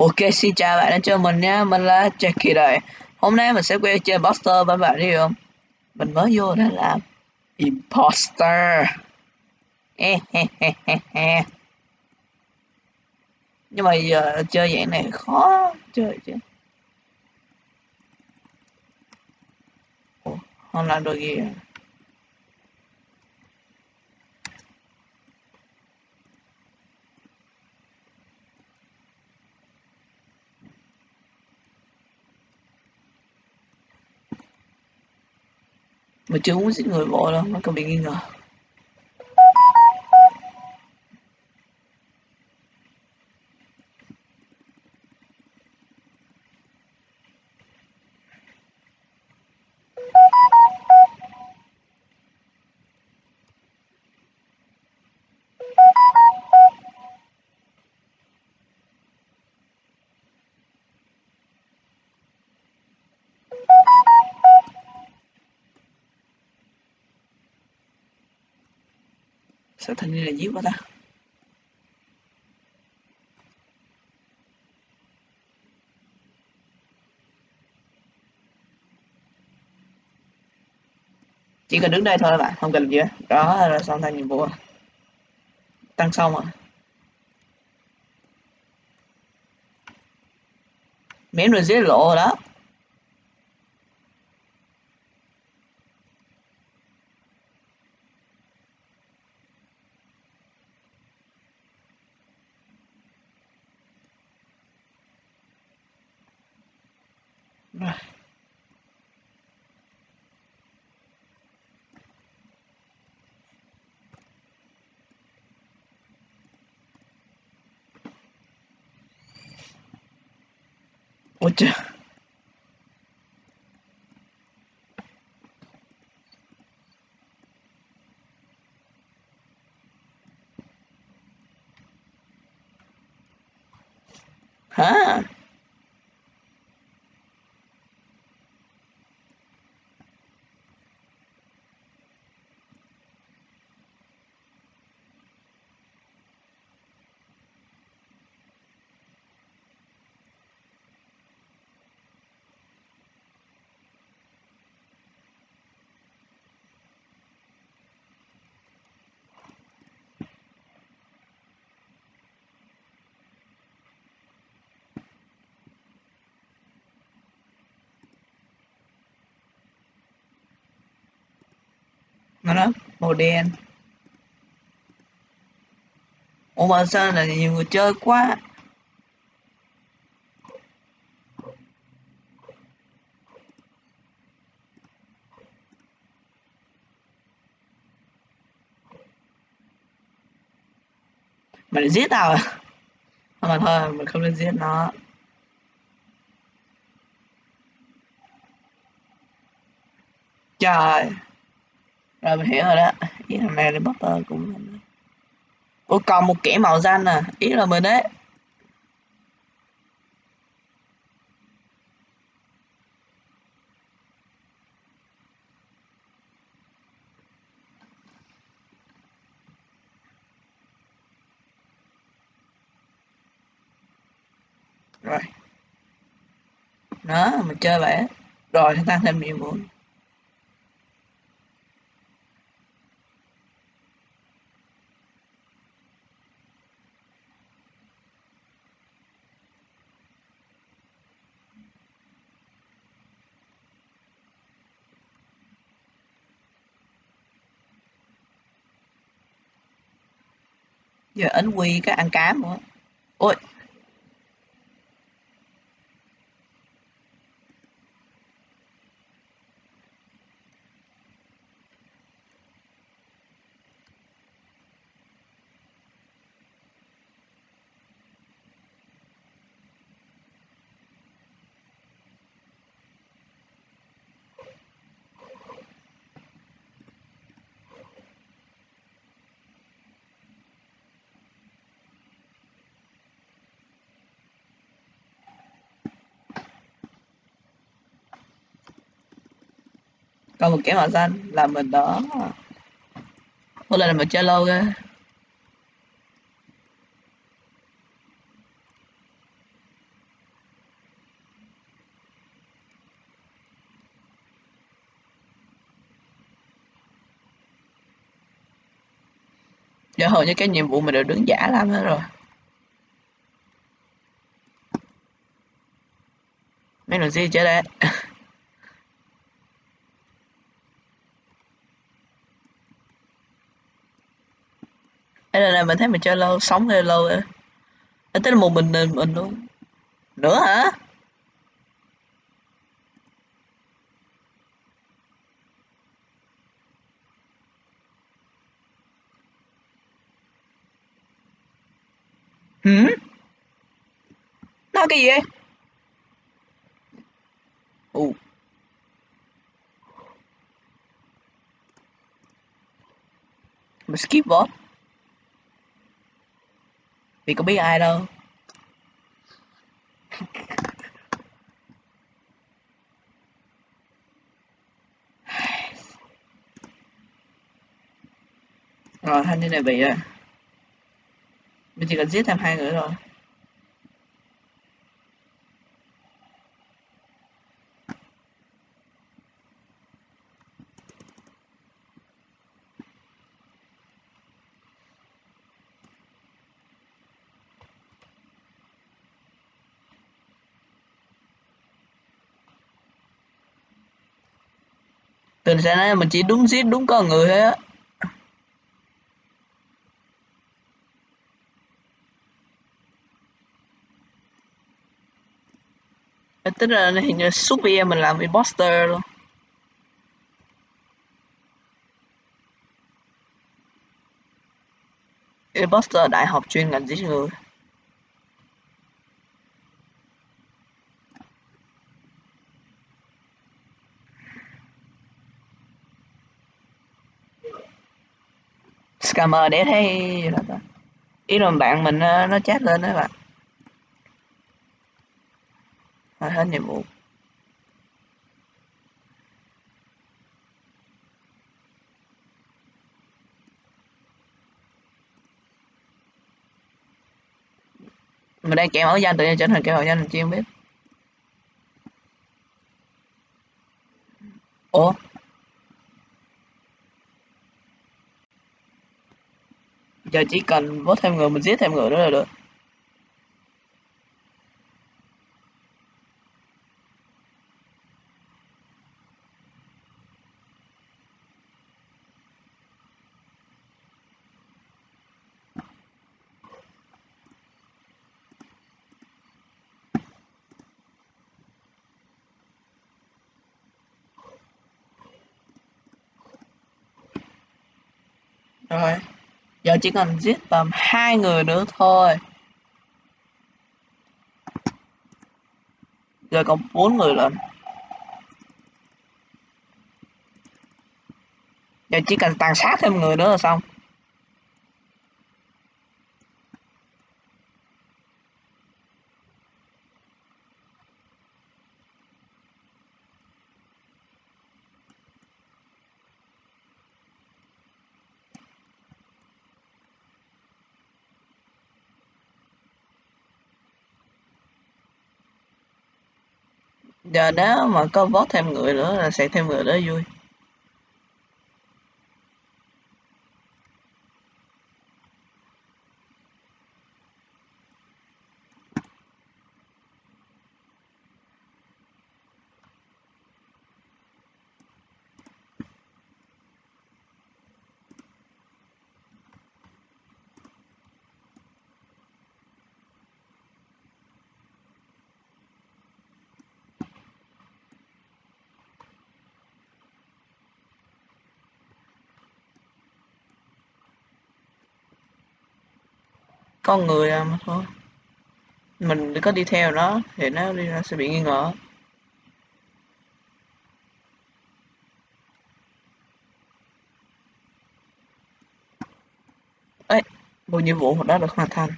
Ok, xin chào bạn đã chơi mình nha, mình là Jackie đây. Hôm nay mình sẽ quay chơi Buster với bạn đi không? Mình mới vô đó là Imposter. Nhưng mà giờ chơi dạng này khó chơi chứ. Ủa, không làm được gì à? Mà chưa muốn giết người bỏ đâu nó còn bị nghi ngờ. Sao thanh là giết quá ta. Chỉ cần đứng đây thôi bạn, không cần gì hết. Đó là xong thành nhiệm vụ tăng xong rồi. Miếng rồi dễ lộ rồi đó. Rồi. Ôi trời Hả? nó đó màu đen. Ủa mà sao là nhiều người chơi quá? Mày giết tao à? Mà thôi, mình không nên giết nó. Trời rồi mình hiểu rồi đó. Ý thằng này là Potter cũng Ủa, còn một kẻ màu xanh à? Ý là mình đấy. Rồi. Đó mình chơi vậy rồi tăng thêm nhiệm vụ giờ ấn quy cái ăn cám nữa. có một cái màu xanh là mình đó. Hôm nay là mình chơi lâu rồi, giờ hầu như cái nhiệm vụ mình đều đứng giả lắm hết rồi. Mấy lần gì chơi đấy đây là, là mình thấy mình chơi lâu sống hơi lâu rồi à, tức là một mình mình, luôn nữa hả Hử? Nói cái gì vậy? Ồ. Mà skip bot. Vì có biết ai đâu. Rồi, thanh niên này bị rồi. Mình chỉ cần giết thêm hai người rồi. Từ sáng nay mình chỉ đúng giết đúng con người thôi á. Tức là hình như suốt video mình làm imposter luôn. Imposter đại học chuyên ngành giết người. Scammer để thấy ý là bạn mình ờ, nó chat lên đó bạn. Rồi hết nhiệm vụ. Mình đang kẹo mẫu danh, tự nhiên trở thành kẹo mẫu danh mình chưa biết. Ủa? Giờ chỉ cần vớt thêm người mình giết thêm người nữa là được. Rồi giờ chỉ cần giết tầm hai người nữa thôi. Giờ còn bốn người lên giờ chỉ cần tàn sát thêm người nữa là xong. Giờ nếu mà có vót thêm người nữa là sẽ thêm người đó vui. Con người à mà thôi. Mình có đi theo nó thì nó đi ra sẽ bị nghi ngờ. Ấy một nhiệm vụ đó được hoàn thành.